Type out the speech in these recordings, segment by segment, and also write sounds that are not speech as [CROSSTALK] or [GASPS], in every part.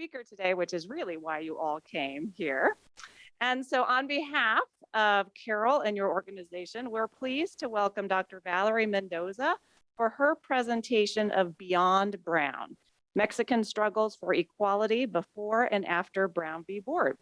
speaker today, which is really why you all came here. And so on behalf of Carol and your organization, we're pleased to welcome Dr. Valerie Mendoza for her presentation of Beyond Brown, Mexican Struggles for Equality Before and After Brown v. Board.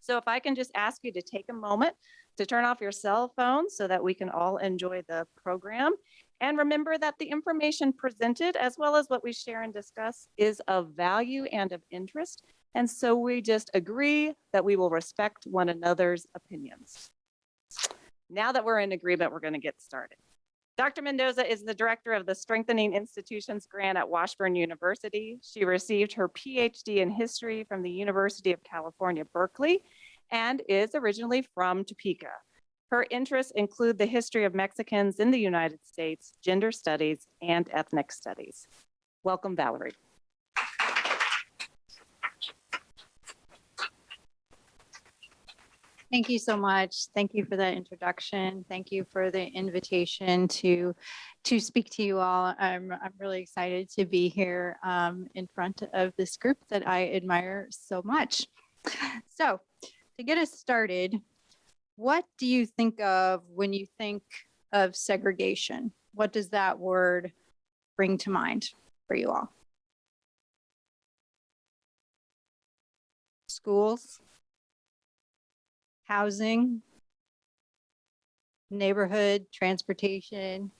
So if I can just ask you to take a moment to turn off your cell phones so that we can all enjoy the program. And remember that the information presented, as well as what we share and discuss, is of value and of interest. And so we just agree that we will respect one another's opinions. Now that we're in agreement, we're going to get started. Dr. Mendoza is the director of the Strengthening Institutions Grant at Washburn University. She received her PhD in history from the University of California, Berkeley, and is originally from Topeka. Her interests include the history of Mexicans in the United States, gender studies, and ethnic studies. Welcome, Valerie. Thank you so much. Thank you for that introduction. Thank you for the invitation to to speak to you all. I'm I'm really excited to be here um, in front of this group that I admire so much. So, to get us started, what do you think of when you think of segregation? What does that word bring to mind for you all? Schools, housing, neighborhood, transportation,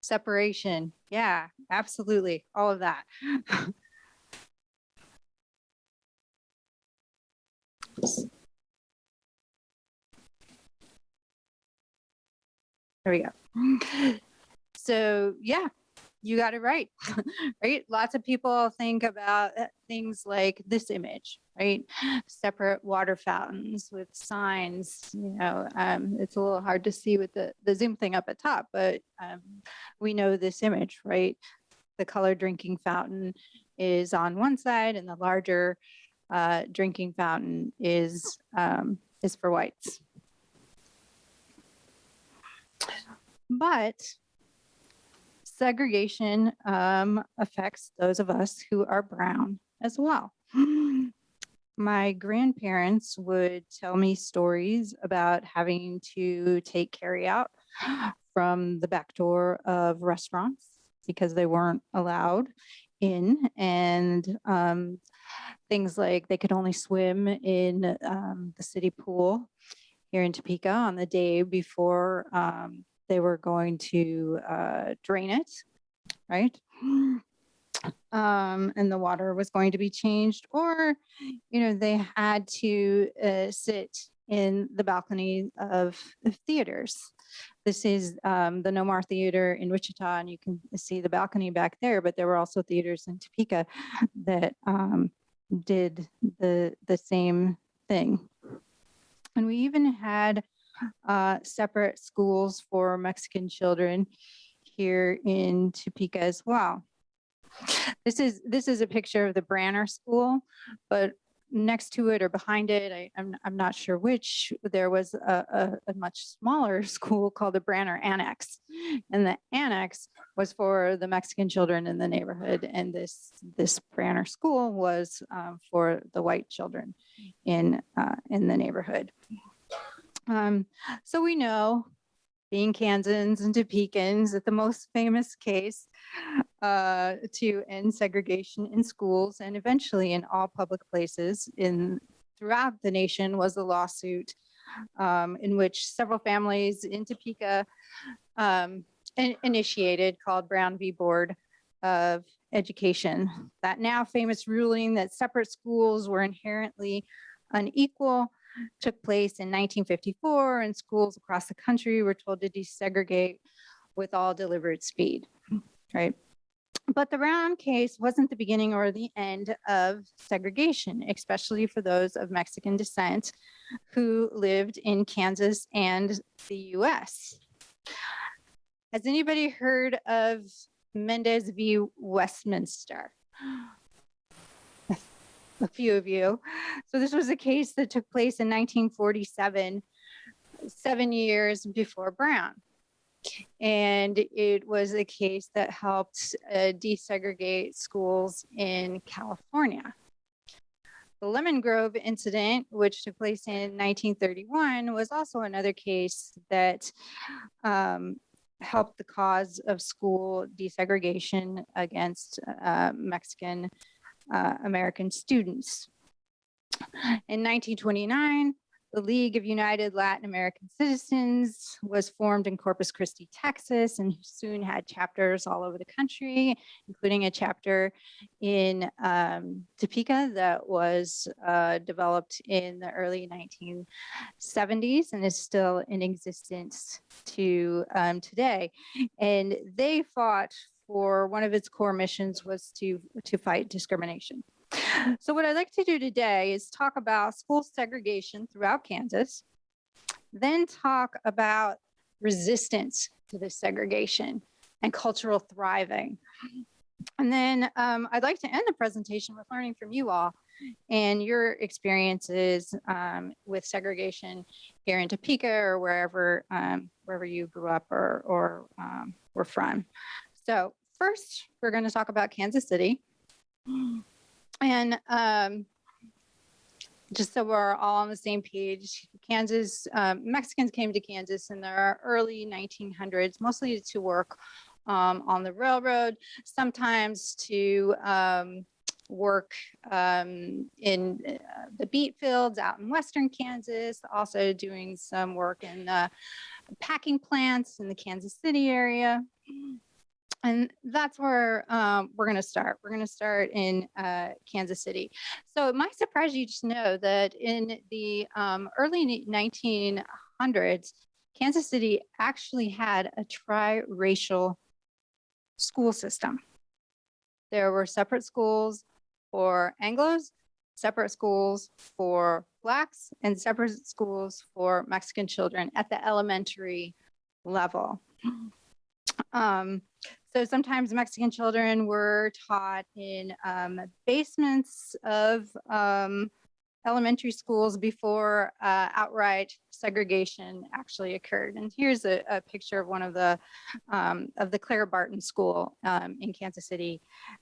separation. Yeah, absolutely. All of that. [LAUGHS] There we go. So yeah, you got it right, [LAUGHS] right? Lots of people think about uh, things like this image, right? Separate water fountains with signs, you know, um, it's a little hard to see with the, the zoom thing up at top, but um, we know this image, right? The color drinking fountain is on one side and the larger uh, drinking fountain is, um, is for whites. But segregation um, affects those of us who are brown as well. [GASPS] My grandparents would tell me stories about having to take carry out [GASPS] from the back door of restaurants because they weren't allowed in and um, things like they could only swim in um, the city pool here in Topeka on the day before um, they were going to uh, drain it, right? [GASPS] Um, and the water was going to be changed, or, you know, they had to uh, sit in the balcony of, theaters. This is um, the Nomar Theater in Wichita, and you can see the balcony back there, but there were also theaters in Topeka that um, did the, the same thing. And we even had uh, separate schools for Mexican children here in Topeka as well. This is this is a picture of the Branner School, but next to it or behind it, I, am I'm, I'm not sure which, there was a, a, a, much smaller [LAUGHS] school called the Branner Annex. And the annex was for the Mexican children in the neighborhood. And this, this Branner school was um, for the white children in, uh, in the neighborhood. Um, so we know, being Kansans and Topekans, that the most famous case uh, to end segregation in schools and eventually in all public places in throughout the nation was a lawsuit um, in which several families in Topeka um, in initiated called Brown v. Board of Education. That now famous ruling that separate schools were inherently unequal took place in 1954 and schools across the country were told to desegregate with all deliberate speed, right? But the Brown case wasn't the beginning or the end of segregation, especially for those of Mexican descent who lived in Kansas and the US. Has anybody heard of Mendez v. Westminster? A few of you. So this was a case that took place in 1947, seven years before Brown. And it was a case that helped uh, desegregate schools in California. The Lemon Grove incident, which took place in 1931, was also another case that um, helped the cause of school desegregation against uh, Mexican uh, American students. In 1929, the League of United Latin American Citizens was formed in Corpus Christi, Texas, and soon had chapters all over the country, including a chapter in um, Topeka that was uh, developed in the early 1970s and is still in existence to um, today. And they fought for one of its core missions was to, to fight discrimination. So what I'd like to do today is talk about school segregation throughout Kansas, then talk about resistance to this segregation and cultural thriving. And then um, I'd like to end the presentation with learning from you all and your experiences um, with segregation here in Topeka or wherever um, wherever you grew up or, or um, were from. So first, we're going to talk about Kansas City. And um, just so we're all on the same page, Kansas, um, Mexicans came to Kansas in the early 1900s, mostly to work um, on the railroad, sometimes to um, work um, in uh, the beet fields out in western Kansas, also doing some work in the packing plants in the Kansas City area. And that's where um, we're going to start. We're going to start in uh, Kansas City. So it might surprise you to know that in the um, early 1900s, Kansas City actually had a tri-racial school system. There were separate schools for Anglos, separate schools for Blacks, and separate schools for Mexican children at the elementary level. Um, so sometimes Mexican children were taught in um, basements of um, elementary schools before uh, outright segregation actually occurred. And here's a, a picture of one of the um, of the Clara Barton School um, in Kansas City,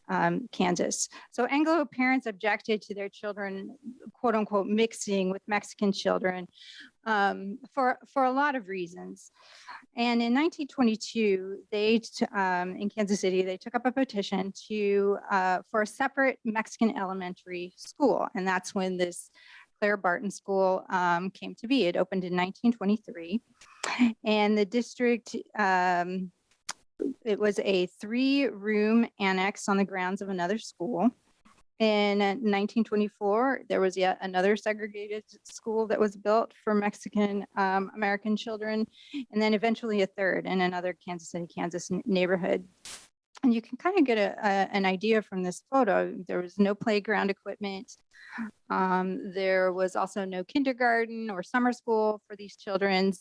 um, Kansas. So Anglo parents objected to their children, quote unquote, mixing with Mexican children um, for, for a lot of reasons. And in 1922, they, um, in Kansas City, they took up a petition to, uh, for a separate Mexican elementary school. And that's when this Clara Barton School um, came to be. It opened in 1923. And the district, um, it was a three room annex on the grounds of another school. In 1924, there was yet another segregated school that was built for Mexican um, American children, and then eventually a third in another Kansas City, Kansas neighborhood. And you can kind of get a, a, an idea from this photo. There was no playground equipment. Um, there was also no kindergarten or summer school for these children,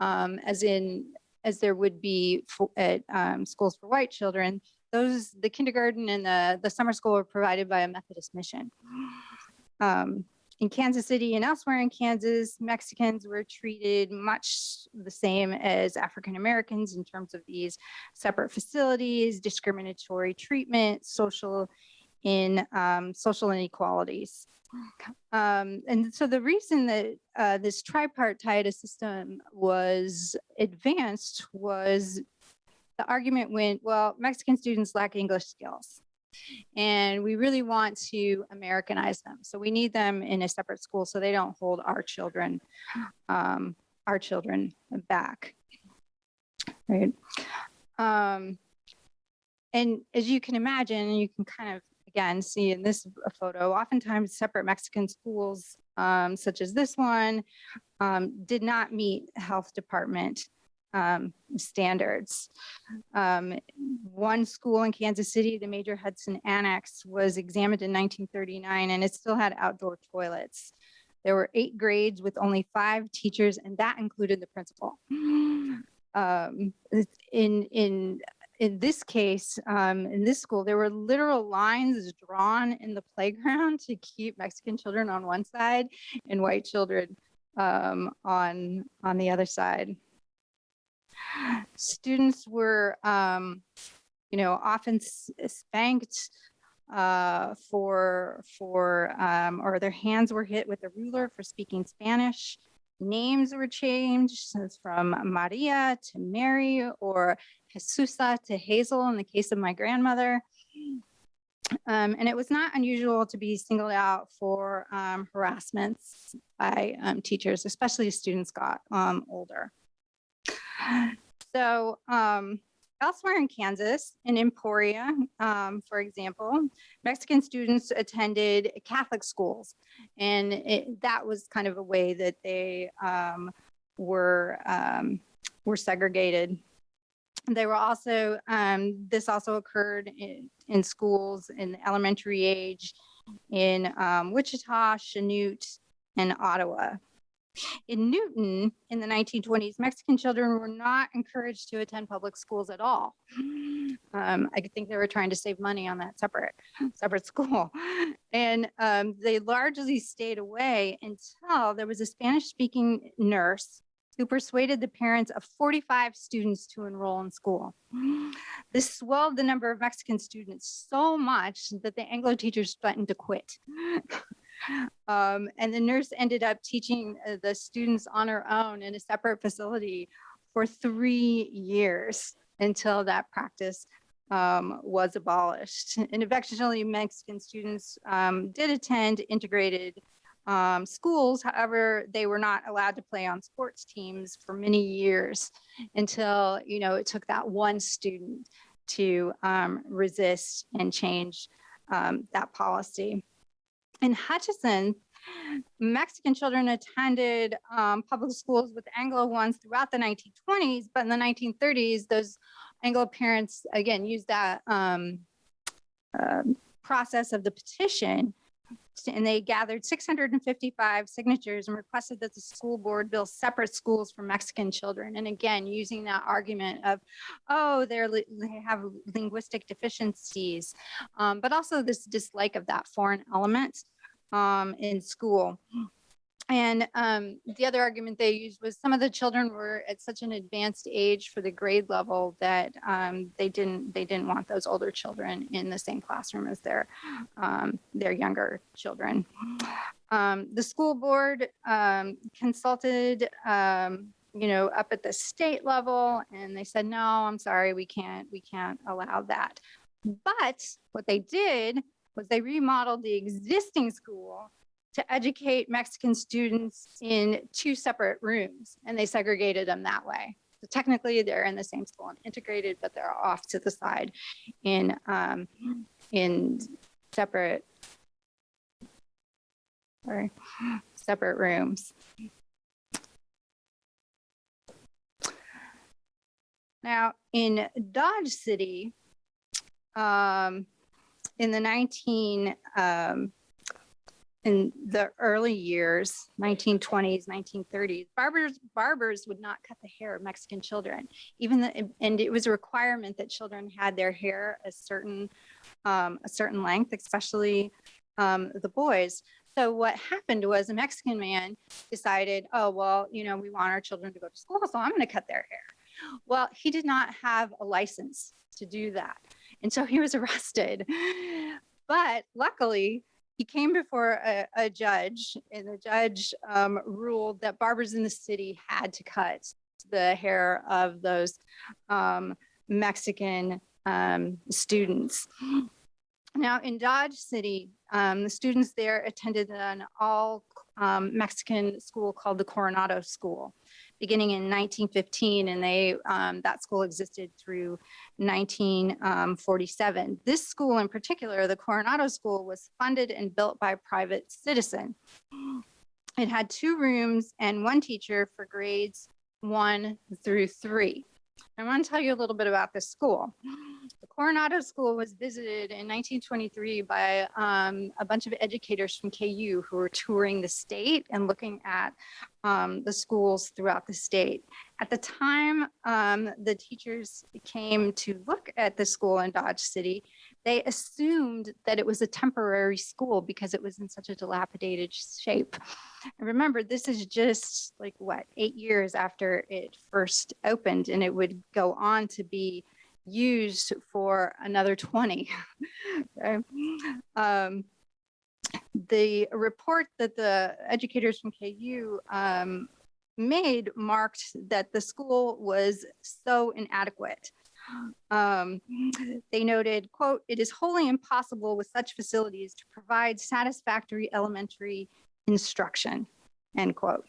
um, as in as there would be at um, schools for white children those the kindergarten and the, the summer school were provided by a Methodist mission. [GASPS] Um, in Kansas City and elsewhere in Kansas, Mexicans were treated much the same as African Americans in terms of these separate facilities, discriminatory treatment, social in um, social inequalities. [GASPS] Um, and so the reason that uh, this tripartite system was advanced was the argument went, well, Mexican students lack English skills and we really want to Americanize them. So we need them in a separate school so they don't hold our children, um, our children back, right? Um, and as you can imagine, you can kind of, again, see in this photo, oftentimes separate Mexican schools, um, such as this one, um, did not meet health department um, standards. Um, one school in Kansas City, the Major Hudson Annex, was examined in 1939 and it still had outdoor toilets. There were eight grades with only five teachers and that included the principal. [GASPS] Um, in, in, in this case, um, in this school, there were literal lines drawn in the playground to keep Mexican children on one side and white children um, on, on the other side students were, um, you know, often spanked uh, for, for, um, or their hands were hit with a ruler for speaking Spanish. Names were changed from Maria to Mary or Jesusa to Hazel in the case of my grandmother. Um, and it was not unusual to be singled out for um, harassments by um, teachers, especially as students got um, older. So um, elsewhere in Kansas, in Emporia, um, for example, Mexican students attended Catholic schools. And it, that was kind of a way that they um, were, um, were segregated. They were also, um, this also occurred in, in schools in elementary age in um, Wichita, Chanute, and Ottawa. In Newton, in the 1920s, Mexican children were not encouraged to attend public schools at all. [GASPS] Um, I think they were trying to save money on that separate, separate school. [LAUGHS] And um, they largely stayed away until there was a Spanish-speaking nurse who persuaded the parents of 45 students to enroll in school. [GASPS] This swelled the number of Mexican students so much that the Anglo teachers threatened to quit. [LAUGHS] Um, and the nurse ended up teaching uh, the students on her own in a separate facility for three years until that practice um, was abolished. And eventually Mexican students um, did attend integrated um, schools. However, they were not allowed to play on sports teams for many years until, you know, it took that one student to um, resist and change um, that policy. In Hutchinson, Mexican children attended um, public schools with Anglo ones throughout the 1920s, but in the 1930s, those Anglo parents, again, used that um, uh, process of the petition and they gathered 655 signatures and requested that the school board build separate schools for Mexican children. And again, using that argument of, oh, they're, they have linguistic deficiencies, um, but also this dislike of that foreign element um, in school. And um, the other argument they used was some of the children were at such an advanced age for the grade level that um, they didn't they didn't want those older children in the same classroom as their um, their younger children. Um, the school board um, consulted um, you know up at the state level and they said no I'm sorry we can't we can't allow that. But what they did was they remodeled the existing school to educate Mexican students in two separate rooms and they segregated them that way. So technically they're in the same school and integrated, but they're off to the side in, um, in separate, sorry, separate rooms. Now in Dodge City, um, in the 19, um, in the early years, 1920s, 1930s, barbers barbers would not cut the hair of Mexican children. Even the, and it was a requirement that children had their hair a certain um, a certain length, especially um, the boys. So what happened was a Mexican man decided, oh well, you know, we want our children to go to school, so I'm going to cut their hair. Well, he did not have a license to do that, and so he was [LAUGHS] arrested. But luckily, he came before a, a judge and the judge um, ruled that barbers in the city had to cut the hair of those um, Mexican um, students. Now in Dodge City, um, the students there attended an all um, Mexican school called the Coronado School beginning in 1915 and they um, that school existed through 1947. This school in particular, the Coronado School, was funded and built by a private citizen. It had two rooms and one teacher for grades one through three. I want to tell you a little bit about this school. The Coronado School was visited in 1923 by um, a bunch of educators from KU who were touring the state and looking at um, the schools throughout the state. At the time um, the teachers came to look at the school in Dodge City, they assumed that it was a temporary school because it was in such a dilapidated shape. And remember, this is just like what, eight years after it first opened and it would go on to be used for another 20. [LAUGHS] Okay. Um, the report that the educators from KU um, made marked that the school was so inadequate. Um, they noted, quote, it is wholly impossible with such facilities to provide satisfactory elementary instruction, end quote.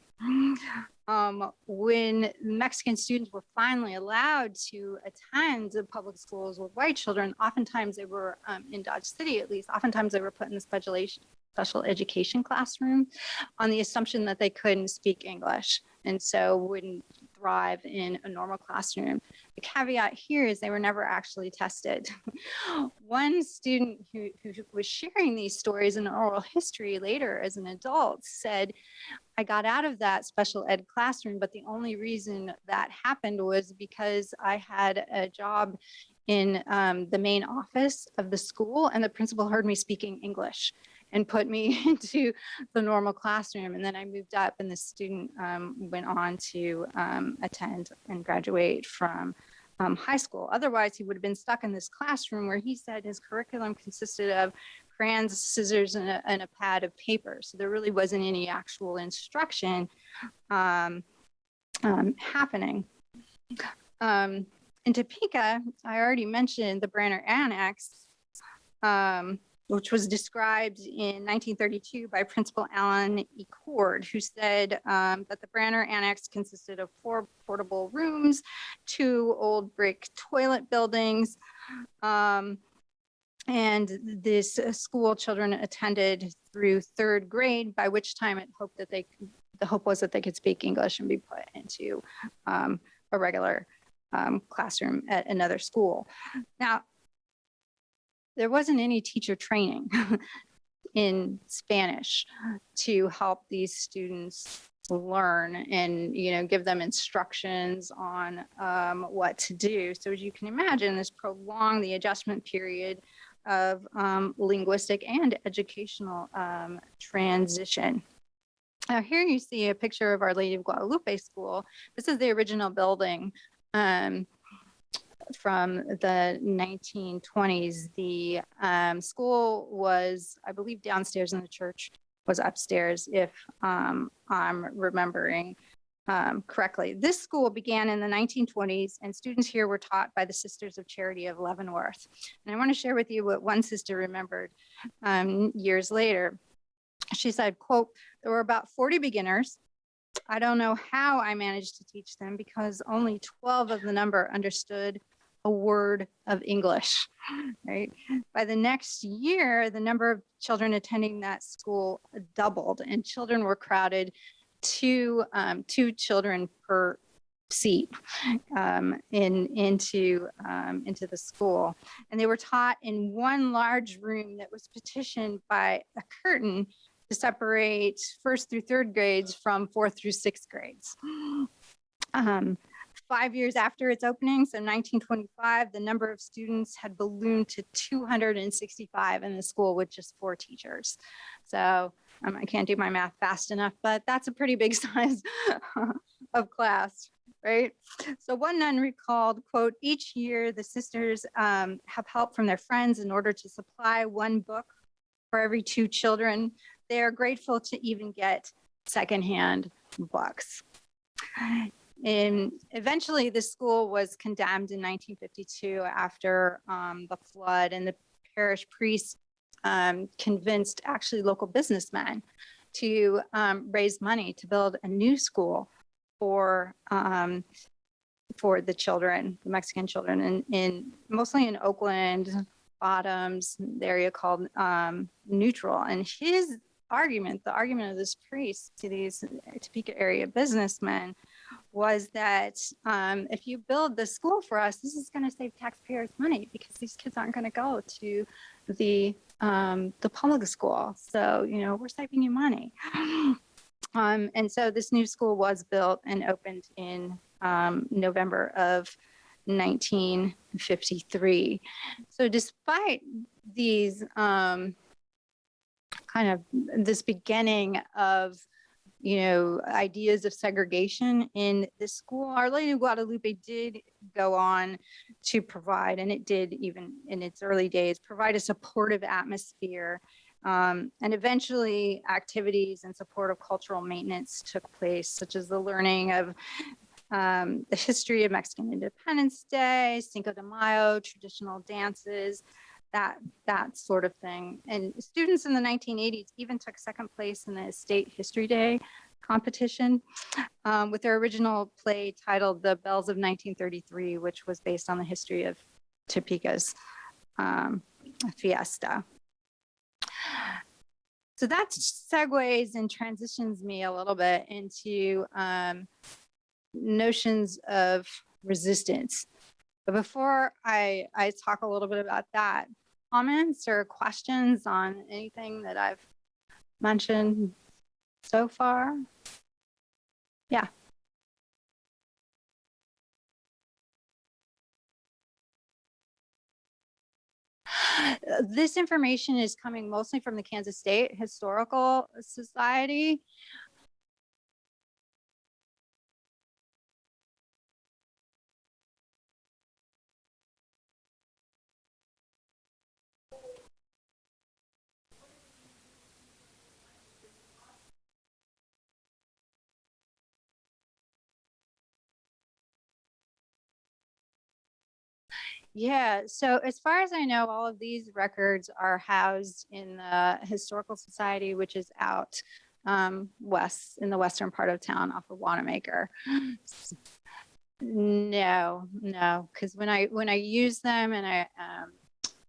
Um, when Mexican students were finally allowed to attend the public schools with white children, oftentimes they were um, in Dodge City, at least, oftentimes they were put in the special, special education classroom on the assumption that they couldn't speak English. And so wouldn't thrive in a normal classroom. The caveat here is they were never actually tested. [LAUGHS] One student who, who was sharing these stories in oral history later as an adult said, I got out of that special ed classroom, but the only reason that happened was because I had a job in um, the main office of the school and the principal heard me speaking English and put me [LAUGHS] into the normal classroom. And then I moved up and the student um, went on to um, attend and graduate from um, high school. Otherwise, he would have been stuck in this classroom where he said his curriculum consisted of crayons, scissors, and a, and a pad of paper. So there really wasn't any actual instruction um, um, happening. Um, in Topeka, I already mentioned the Branner Annex. Um, which was described in 1932 by Principal Allen E. Cord, who said um, that the Branner Annex consisted of four portable rooms, two old brick toilet buildings, um, and this school children attended through third grade, by which time it hoped that they, the hope was that they could speak English and be put into um, a regular um, classroom at another school. Now, there wasn't any teacher training [LAUGHS] in Spanish to help these students learn and you know give them instructions on um, what to do. So as you can imagine this prolonged the adjustment period of um, linguistic and educational um, transition. Now here you see a picture of our lady of guadalupe school. This is the original building um, from the 1920s. The um, school was, I believe, downstairs and the church was upstairs, if um, I'm remembering um, correctly. This school began in the 1920s and students here were taught by the Sisters of Charity of Leavenworth. And I want to share with you what one sister remembered um, years later. She said, quote, there were about 40 beginners I don't know how I managed to teach them because only 12 of the number understood a word of English, [LAUGHS] right? By the next year, the number of children attending that school doubled and children were crowded two, um, two children per seat um, in, into, um, into the school. And they were taught in one large room that was petitioned by a curtain to separate first through third grades from fourth through sixth grades. [GASPS] Um, five years after its opening, so 1925, the number of students had ballooned to 265 in the school with just four teachers. So um, I can't do my math fast enough, but that's a pretty big [LAUGHS] size of class, right? So one nun recalled, quote, each year the sisters um, have help from their friends in order to supply one book for every two children. They are grateful to even get secondhand books. And eventually the school was condemned in 1952 after um, the flood and the parish priest um, convinced actually local businessmen to um, raise money to build a new school for um, for the children, the Mexican children, in, in mostly in Oakland, Bottoms, the area called um, Neutral. And his argument, the argument of this priest to these Topeka area businessmen was that um, if you build the school for us, this is going to save taxpayers money because these kids aren't going to go to the um, the public school. So you know we're saving you money. [GASPS] Um, and so this new school was built and opened in um, November of 1953. So despite these um, kind of this beginning of you know, ideas of segregation in the school. Our Lady of Guadalupe did go on to provide, and it did even in its early days, provide a supportive atmosphere. Um, and eventually activities in support of cultural maintenance took place, such as the learning of um, the history of Mexican Independence Day, Cinco de Mayo, traditional dances, that that sort of thing. And students in the 1980s even took second place in the state history day competition um, with their original play titled The Bells of 1933, which was based on the history of Topeka's um, fiesta. So that segues and transitions me a little bit into um, notions of resistance. But before I, I talk a little bit about that, comments or questions on anything that I've mentioned so far? Yeah. This information is coming mostly from the Kansas State Historical Society. Yeah, so as far as I know, all of these records are housed in the Historical Society, which is out um, west in the western part of town off of Wanamaker. No, no, because when I when I used them and I um,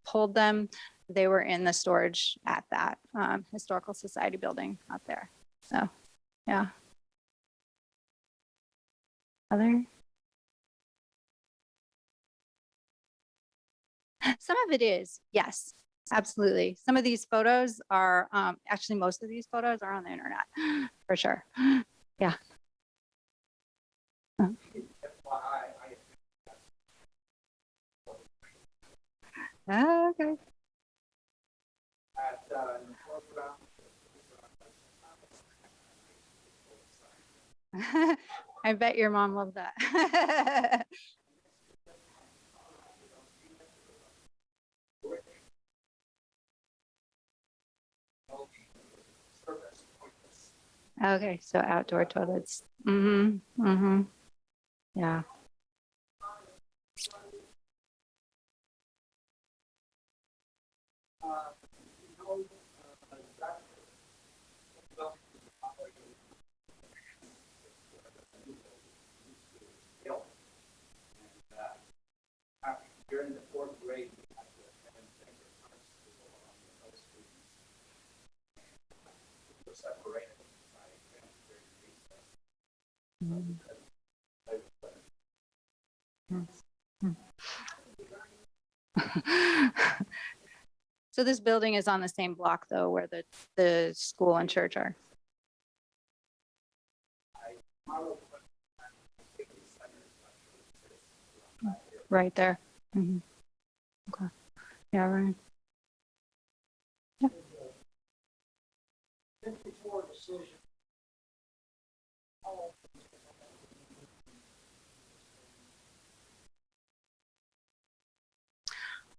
pulled them, they were in the storage at that um, Historical Society building out there. So, yeah. Other? [LAUGHS] Some of it is, yes, absolutely. Some of these photos are, um, actually, most of these photos are on the internet, [GASPS] for sure. [GASPS] Yeah. Ah, Okay. [LAUGHS] I bet your mom loved that. [LAUGHS] Okay, so outdoor toilets. Mm-hmm, mm-hmm. Yeah. During the fourth grade, we had to attend sacred hearts school on the those students. Were separated by during recess. So this building is on the same block though, where the, the school and church are. Right there. Mhm. Okay. Yeah, right. Fifty-four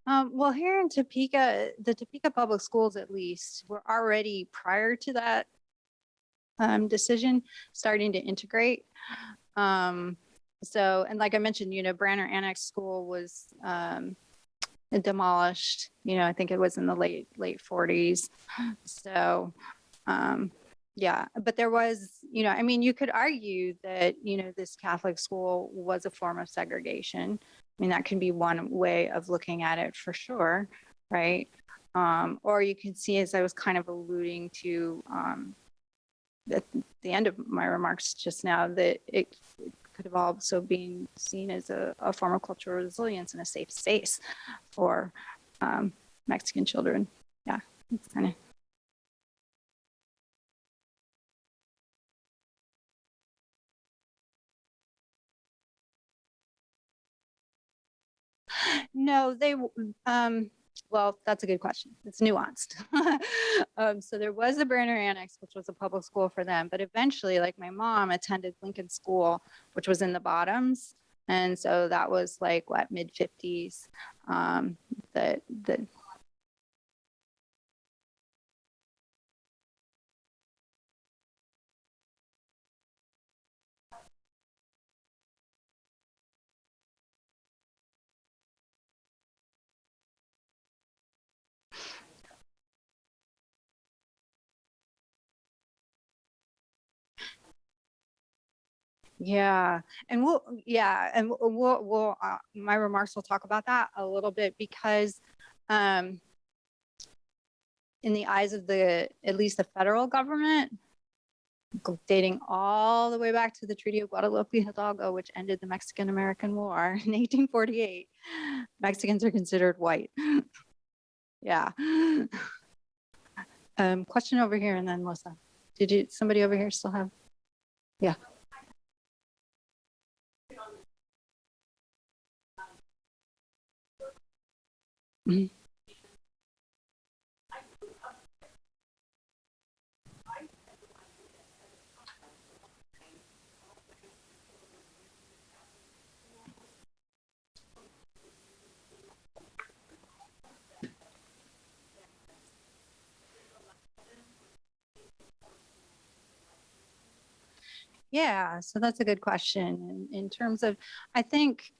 Um, well, here in Topeka, the Topeka Public Schools at least were already prior to that um, decision, starting to integrate. Um, so, and like I mentioned, you know, Branner Annex School was um, demolished, you know, I think it was in the late, late forties. So, um, yeah, but there was, you know, I mean, you could argue that, you know, this Catholic school was a form of segregation. I mean, that can be one way of looking at it for sure, right? Um, or you can see, as I was kind of alluding to um, at the end of my remarks just now, that it, it could have also been seen as a, a form of cultural resilience and a safe space for um, Mexican children. Yeah, it's kind of. No, they, um, well, that's a good question. It's nuanced. [LAUGHS] Um, so there was the Branner Annex, which was a public school for them, but eventually, like my mom attended Lincoln School, which was in the bottoms. And so that was like what, mid fifties, um, that, that. Yeah, and we'll, yeah, and we'll- we'll, uh, my remarks will talk about that a little bit because, um, in the eyes of the, at least the federal government, dating all the way back to the Treaty of Guadalupe Hidalgo, which ended the Mexican-American War [LAUGHS] in 1848, Mexicans are considered white. [LAUGHS] Yeah. Um, question over here and then Melissa. Did you, somebody over here still have? Yeah. Yeah, so that's a good question. In, in terms of, I think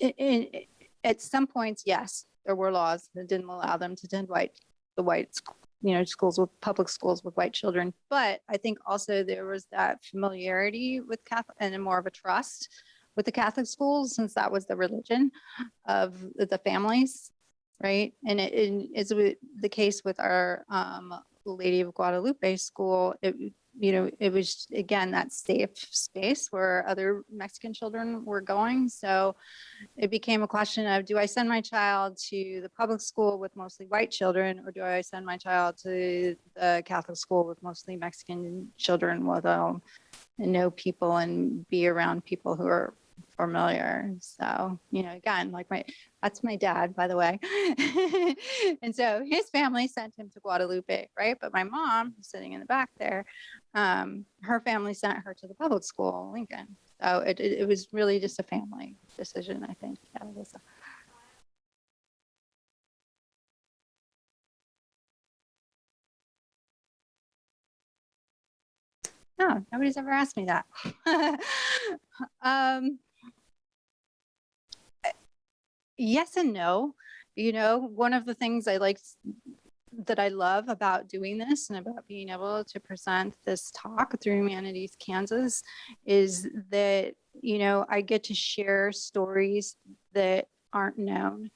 i- i- i- at some points, yes, there were laws that didn't allow them to attend white, the white, you know, schools with public schools with white children. But I think also there was that familiarity with Catholic and more of a trust with the Catholic schools since that was the religion of the families, right? And it is the case with our um, Lady of Guadalupe school. It, you know, it was again that safe space where other Mexican children were going. So it became a question of do I send my child to the public school with mostly white children or do I send my child to the Catholic school with mostly Mexican children where they'll um, know people and be around people who are familiar. So, you know, again, like my, that's my dad, by the way. [LAUGHS] and so his family sent him to Guadalupe, right? But my mom, sitting in the back there, um, her family sent her to the public school, Lincoln. So it, it, it was really just a family decision, I think. Yeah, No, nobody's ever asked me that. [LAUGHS] um, yes and no. You know, one of the things I like that I love about doing this and about being able to present this talk through Humanities Kansas is that, you know, I get to share stories that aren't known.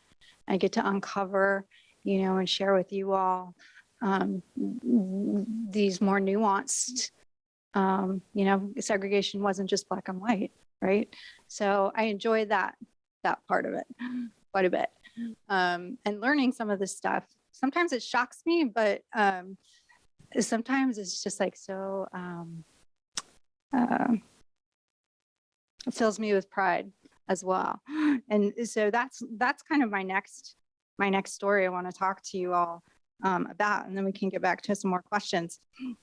I get to uncover, you know, and share with you all um, these more nuanced um, you know, segregation wasn't just black and white, right? So I enjoy that that part of it [GASPS] quite a bit, um, and learning some of this stuff. Sometimes it shocks me, but um, sometimes it's just like so. Um, uh, it fills me with pride as well, [GASPS] and so that's that's kind of my next my next story I want to talk to you all um, about, and then we can get back to some more questions. [SNIFFS]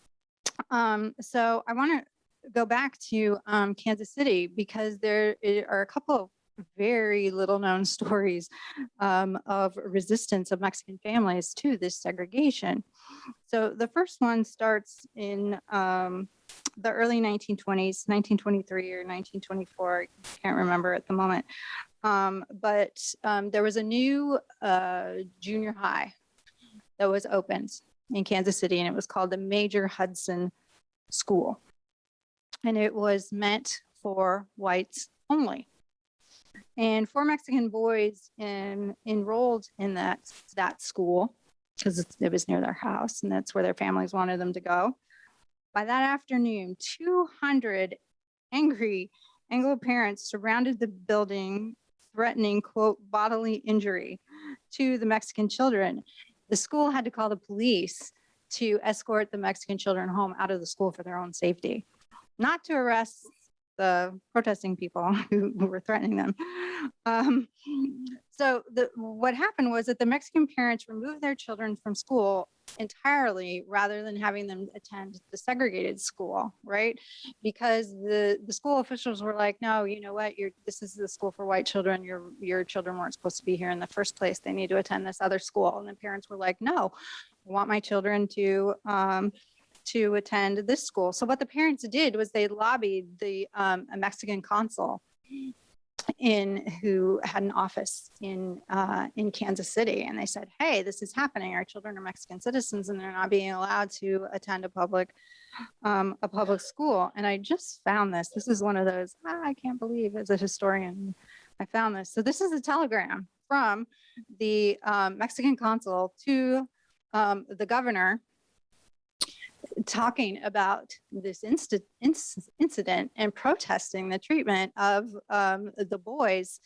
Um, so I want to go back to um, Kansas City because there are a couple of very little known [LAUGHS] stories um, of resistance of Mexican families to this segregation. So the first one starts in um, the early 1920s, 1923 or 1924, I can't remember at the moment. Um, but um, there was a new uh, junior high that was opened in Kansas City, and it was called the Major Hudson School. And it was meant for whites only. And four Mexican boys in, enrolled in that, that school because it was near their house and that's where their families wanted them to go. By that afternoon, 200 angry Anglo parents surrounded the building, threatening, quote, bodily injury to the Mexican children the school had to call the police to escort the Mexican children home out of the school for their own safety, not to arrest the protesting people who, [LAUGHS] who were threatening them. Um, so the, what happened was that the Mexican parents removed their children from school entirely rather than having them attend the segregated school, right? Because the, the school officials were like, no, you know what, you're, this is the school for white children. Your, your children weren't supposed to be here in the first place. They need to attend this other school. And the parents were like, no, I want my children to, um, to attend this school. So what the parents did was they lobbied the um, a Mexican consul in who had an office in uh, in Kansas City, and they said, "Hey, this is happening. Our children are Mexican citizens, and they're not being allowed to attend a public um, a public school." And I just found this. This is one of those ah, I can't believe as a historian I found this. So this is a telegram from the um, Mexican consul to um, the governor talking about this inc- incident and protesting the treatment of um, the boys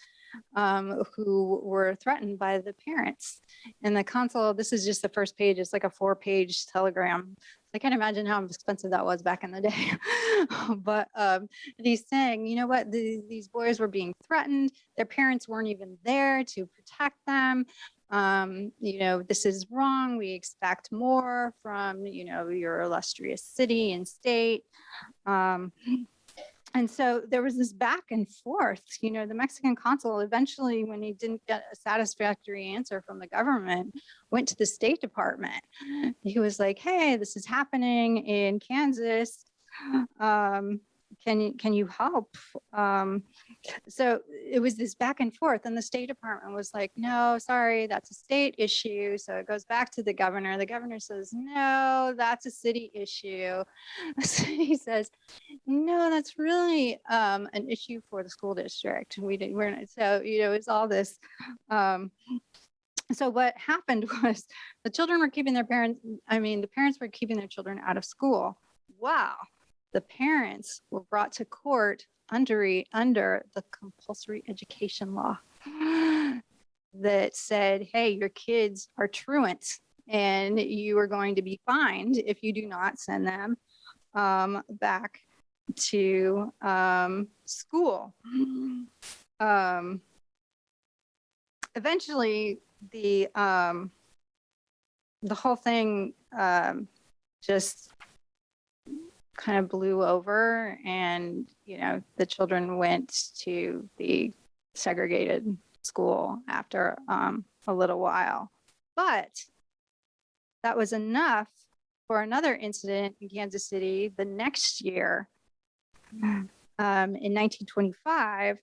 um, who were threatened by the parents. And the consul, this is just the first page, it's like a four page telegram. I can't imagine how expensive that was back in the day. [LAUGHS] but um, he's saying, you know what, the, these boys were being threatened. Their parents weren't even there to protect them um, you know, this is wrong. We expect more from, you know, your illustrious city and state. Um, and so there was this back and forth. You know, the Mexican consul eventually, when he didn't get a satisfactory answer from the government, went to the State Department. He was like, "Hey, this is happening in Kansas. Um, can you can you help?" Um, so it was this back and forth and the state department was like no sorry that's a state issue. So it goes back to the governor. The governor says no that's a city issue. [LAUGHS] The city says no that's really um, an issue for the school district. We did we're not, so you know it's all this um, so what happened [LAUGHS] was the children were keeping their parents i mean the parents were keeping their children out of school. Wow the parents were brought to court under, under the compulsory education law [GASPS] that said, hey, your kids are truants and you are going to be fined if you do not send them um, back to um, school. [GASPS] Um, eventually, the um, the whole thing um, just kind of blew over and you know the children went to the segregated school after um, a little while. But that was enough for another incident in kansas city the next year um, in 1925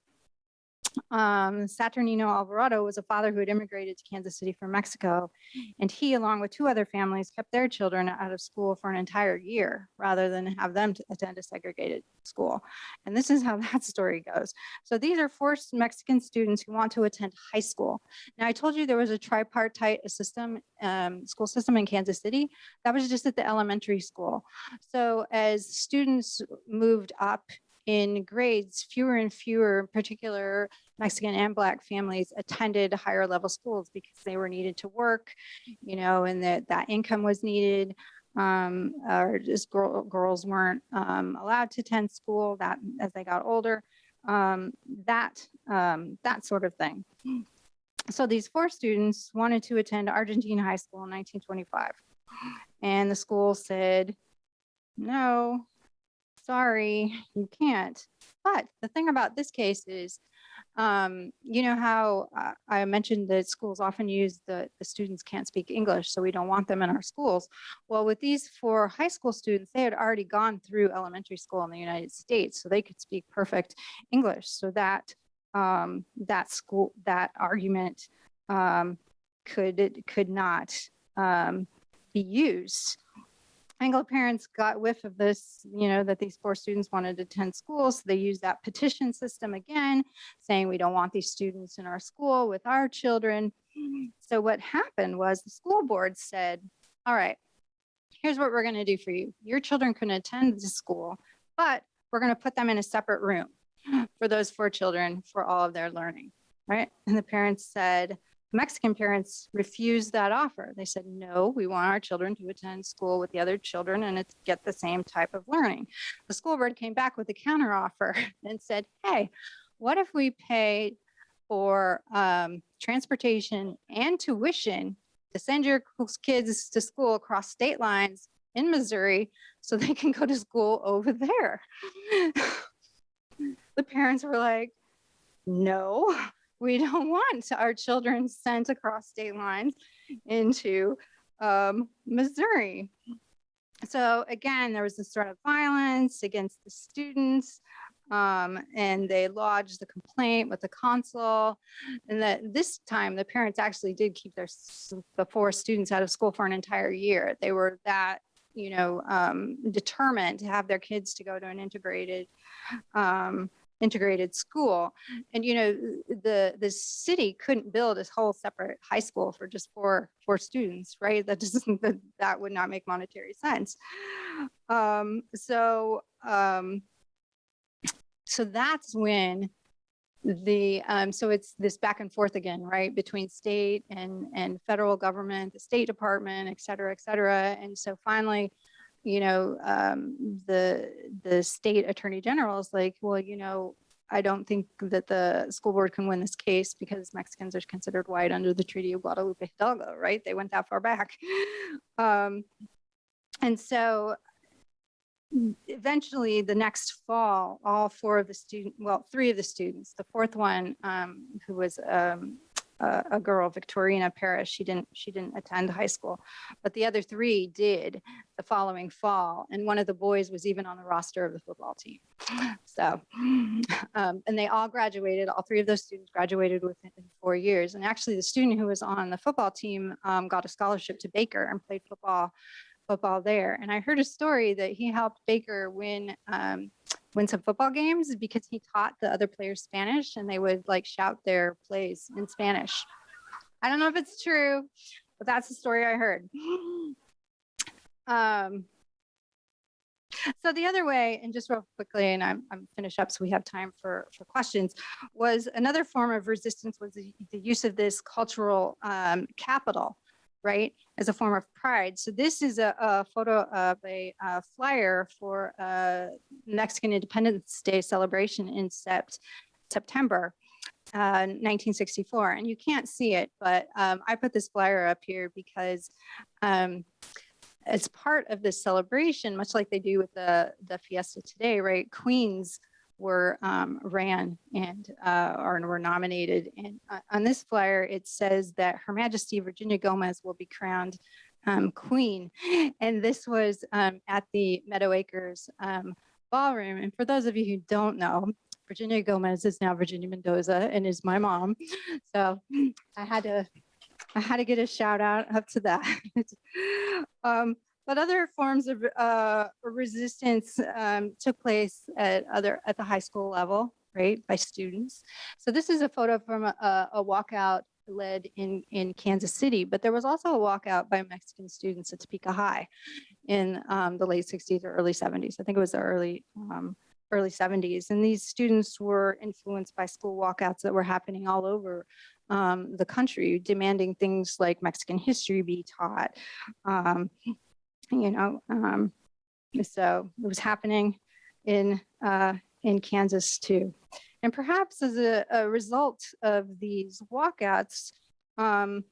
um, Saturnino Alvarado was a father who had immigrated to Kansas City from Mexico, and he, along with two other families, kept their children out of school for an entire year rather than have them attend a segregated school. And this is how [LAUGHS] that story goes. So these are forced Mexican students who want to attend high school. Now, I told you there was a tripartite system, um, school system in Kansas City. That was just at the elementary school. So as students moved up in grades, fewer and fewer in particular Mexican and Black families attended higher level schools because they were needed to work, you know, and that that income was needed. Um, or just girl, girls weren't um, allowed to attend school that as they got older, um, that um, that sort of thing. So these four students wanted to attend Argentine High School in 1925, and the school said, "No, sorry, you can't. But the thing about this case is, um, you know how uh, I mentioned that schools often use the, the students can't speak English, so we don't want them in our schools. Well, with these four high school students, they had already gone through elementary school in the United States, so they could speak perfect English. So that um, that school that argument um, could could not um, be used. Anglo parents got whiff of this, you know, that these four students wanted to attend school. So they used that petition system again, saying we don't want these students in our school with our children. So what happened was the school board said, all right, here's what we're going to do for you. Your children can attend the school, but we're going to put them in a separate room for those four children for all of their learning, right? And the parents said, Mexican parents refused that offer. They said, no, we want our children to attend school with the other children and get the same type of learning. The school board came back with a counter offer [LAUGHS] and said, hey, what if we pay for um, transportation and tuition to send your kids to school across state lines in Missouri so they can go to school over there? [LAUGHS] the parents were like, no, we [LAUGHS] don't want our children sent across state lines into um, Missouri. So again, there was this threat of violence against the students. Um, and they lodged the complaint with the consul. And that this time the parents actually did keep their the four students out of school for an entire year. They were that, you know, um, determined to have their kids to go to an integrated um, integrated school. And you know, the the city couldn't build a whole separate high school for just four four students, right? That doesn't [LAUGHS] that, that would not make monetary sense. Um, so um, so that's when the um, so it's this back and forth again, right, between state and and federal government, the State Department, et cetera, et cetera. And so finally, you know, um, the the state attorney general is like, well, you know, I don't think that the school board can win this case because Mexicans are considered white under the Treaty of Guadalupe Hidalgo, right? They went that far back. [LAUGHS] Um, and so eventually the next fall, all four of the student, well, three of the students, the fourth one, um, who was, um, a, girl, Victorina Paris, she didn't, she didn't attend high school, but the other three did the following fall. And one of the boys was even on the roster of the football team. So, um, and they all graduated, all three of those students graduated within four years. And actually the student who was on the football team, um, got a scholarship to Baker and played football football there. And I heard a story that he helped Baker win um, win some football games because he taught the other players Spanish and they would like shout their plays in Spanish. I don't know if it's true, but that's the story I heard. [GASPS] Um, so the other way, and just real quickly, and I'm, I'm finished up so we have time for, for questions, was another form of resistance was the, the use of this cultural um, capital right, as a form of pride. So this is a, a photo of a, uh flyer for uh, Mexican Independence Day celebration in sept, September. Uh, 1964 and you can't see it but um, I put this flyer up here because um, as part of this celebration much like they do with the the fiesta today right queens were um, ran and uh, or were nominated. And uh, on this flyer, it says that Her Majesty Virginia Gomez will be crowned um, queen. [LAUGHS] And this was um, at the Meadow Acres um, Ballroom. And for those of you who don't know, Virginia Gomez is now Virginia Mendoza and is my mom. So [CLEARS THROAT] I had to I had to get a shout out up to that. [LAUGHS] um, but other forms of uh, resistance um, took place at other at the high school level, right, by students. So this is a photo from a, a walkout led in in Kansas City, but there was also a walkout by Mexican students at Topeka High in um, the late 60s or early 70s. I think it was the early um, early 70s, and these students were influenced by school walkouts that were happening all over um, the country, demanding things like Mexican history be taught. You know, um, so it was happening in, uh, in Kansas too. And perhaps as a, a result of these walkouts, um,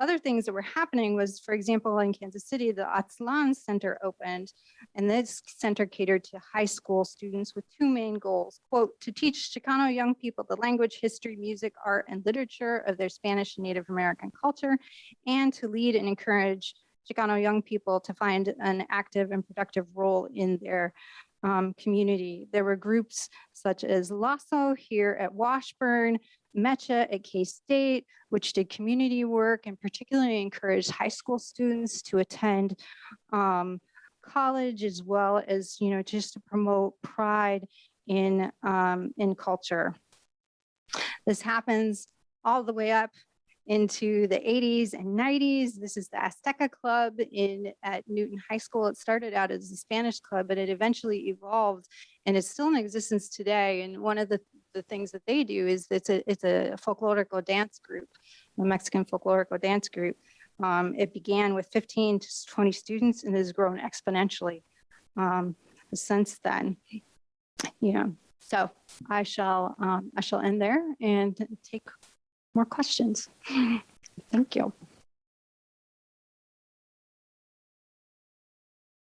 other things that were happening was, for example, in Kansas City, the Aztlan Center opened, and this center catered to high school students with two main goals, quote, to teach Chicano young people the language, history, music, art, and literature of their Spanish and Native American culture, and to lead and encourage Chicano young people to find an active and productive role in their um, community. There were groups such as LASO here at Washburn, Mecha at K-State, which did community work and particularly encouraged high school students to attend um, college as well as, you know, just to promote pride in, um, in culture. This happens all the way up into the 80s and 90s. This is the Azteca Club in at Newton High School. It started out as a Spanish club, but it eventually evolved and it's still in existence today. And one of the, the things that they do is it's a it's a folklorical dance group. a Mexican Folklorico Dance Group. Um, It began with 15 to 20 students and has grown exponentially um, since then. Know, so I shall, um, I shall end there and take more questions. [LAUGHS] Thank you.